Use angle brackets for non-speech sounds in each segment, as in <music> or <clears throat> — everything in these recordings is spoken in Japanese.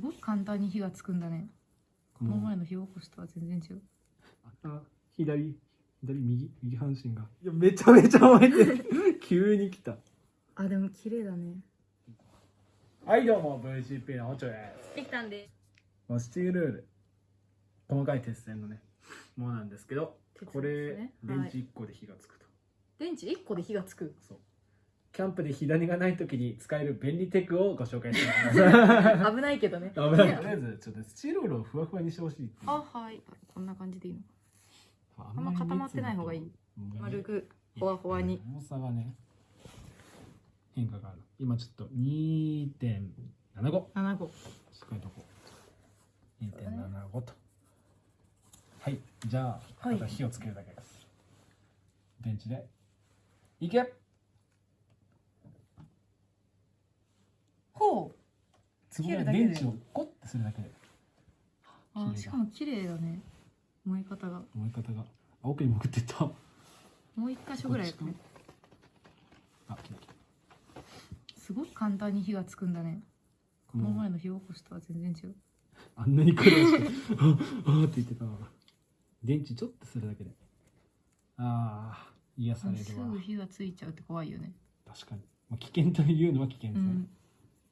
すごく簡単に火がつくんだね。ここの前の火起こしとは全然違う。あ左左右右半身が。いやめちゃめちゃ燃えてる。<laughs> 急に来た。あでも綺麗だね。はいどうも VCP のおちょです。できたんで。まあスチールルール。細かい鉄線のねものなんですけどね。これはい。電池1個で火がつくと、電池1個で火がつく。そうキャンプで火種がない時に使える便利テクをご紹介してます。危ないけどね。危ない。とりあえずちょっとスチールルールをふわふわにしてほしいあはい。こんな感じでいいの？ああんま固まってない方がいい。丸くほわほわに。重さがね変化がある。今ちょっと2.75 7個しっかりとこう。2.75と。はい。じゃあはい。火をつけるだけです、電池で。いけほうすごい切るだけで電池をコッてするだけで。あしかも綺麗だね。燃え方が。燃え方が。あ奥に潜ってった。もう一箇所ぐらいあ来た来た。すごく簡単に火がつくんだね。この。前の火起こしとは全然違う。あんなに苦労して。<laughs> ああって言ってた。電池ちょっとするだけで。ああ癒されするわ。ぐ火がついちゃうって怖いよね。確かに、まあ、危険というのは危険ですね、うん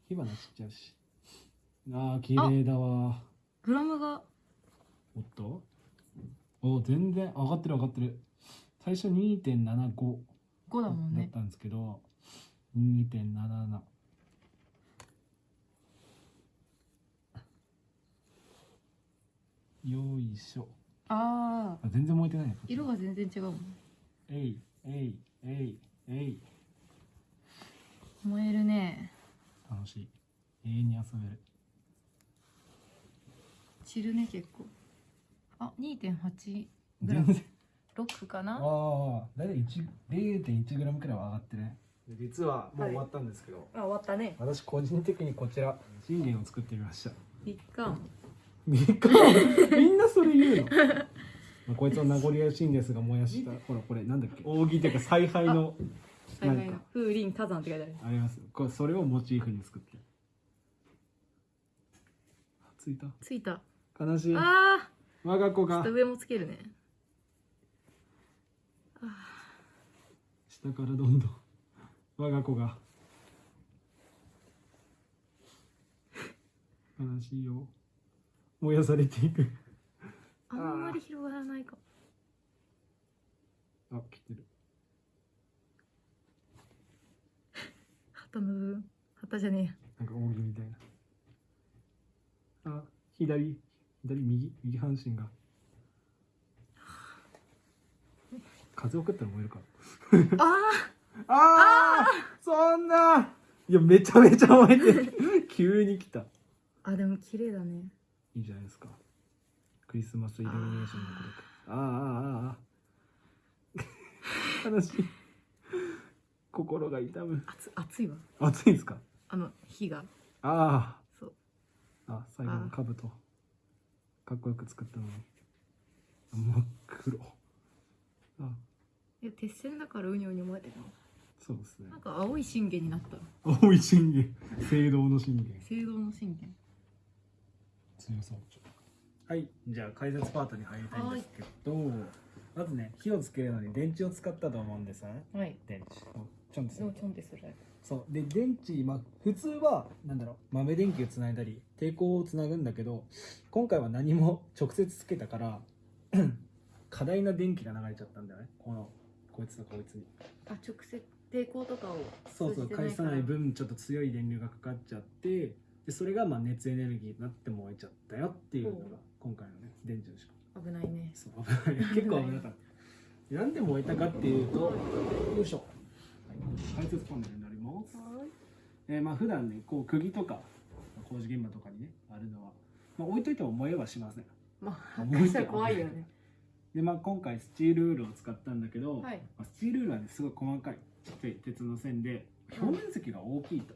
火花散っちゃうし。ああ綺麗だわ。グラムが。おっと？お全然上がってる上がってる。最初2.75 5だもんね。だったんですけど、2.77よいしょ。あああ全然燃えてない色が全然違うもん。えいえいえいえい燃えるね楽しい永遠に遊べる。散るね結構。あ2.8グラ全ム然。6かな？ああ大体0.1グラムくらいは上がってね。実はもう終わったんですけど、あ終わったね。私個人的にこちら信玄を作ってみました。いっかみかみんなそれ言うの？<laughs> まあこいつの名残惜しいんですが燃やしたほらこれなんだっけ？扇っていうか采配のはいはいなんか風林火山って書いてある。ありますこれそれをモチーフに作って。ついた。ついた。悲しい。あ我が子が。上もつけるね。下からどんどん。我が子が。悲しいよ。燃やされていく。あんまり広がらないかあ来てる旗の部分旗じゃねなんか扇みたいな。あ左左右右半身が。風を送ったら燃えるかあああそんな。いやめちゃめちゃ燃えてる。<laughs> 急に来た。ーあでも綺麗だね。いいじゃないですか。クリスマスイルミネーションのことああああああ悲しい心が痛む。熱熱いわ。暑いんですか？あの火が。あそう。ああ最後の兜。かっこよく作ったのに。真っ黒。あ。いや鉄線だからうにょうにょ燃えてるの？そうですね。なんか青い信玄になった青い信玄。聖堂の信玄。聖堂の信玄。強そう。はい。じゃあ解説パートに入りたいんですけどまずね火をつけるのに電池を使ったと思うんですね。はい。電池ちょんですそうちょんってするそう。で電池、まあ、普通はなんだろう豆電球をつないだり抵抗をつなぐんだけど今回は何も <laughs> 直接つけたから <clears throat> 過大な電気が流れちゃったんだよね。このこいつとこいつに。あ直接抵抗とかをそうそう返さない分ちょっと強い電流がかかっちゃってでそれがまあ熱エネルギーになって燃えちゃったよっていうのが今回のね電池の仕組危ないね。みそう危ない。結構危なかった。<laughs> なんで燃えたかっていうとよいしょ、はい、解説パネルになります。はい。えー、まあ普段ねこう釘とか工事現場とかにねあるのは、まあ、置いといても燃えはしません。まあ燃えてしたら怖いよね。でまあ今回スチールウールを使ったんだけど、はい。まあ、スチールウールはねすごい細かいちっちゃい鉄の線で表面積が大きいと、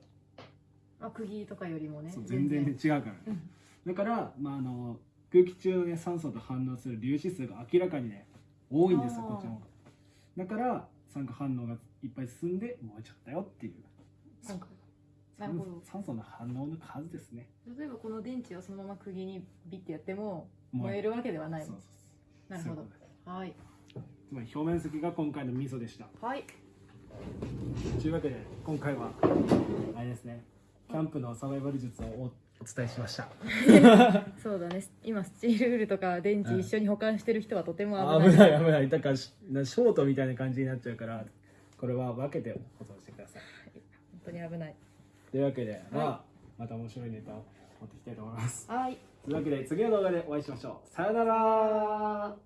まあ釘とかよりもね。そう全然ね違うから。ね、うん。だから、まあ、あの空気中の、ね、酸素と反応する粒子数が明らかにね多いんですよこっちの方が。だから酸化反応がいっぱい進んで燃えちゃったよっていう。なんかなるほど。酸素の反応の数ですね。例えばこの電池をそのまま釘にビッてやっても燃燃えるわけではない。そうそうなるほど。はい。つまり表面積が今回の味噌でした。はい。というわけで今回はあれですね。キャンプのサバイバル術をおお伝えしました。<laughs> そうだね。今スチールウールとか電池一緒に保管してる人はとても危危ない。ない危ない。だからショートみたいな感じになっちゃうからこれは分けて保存してください。本当に危ない。というわけで、まあまた面白いネタを持ってきたいと思います。はい。というわけで次の動画でお会いしましょう。さよなら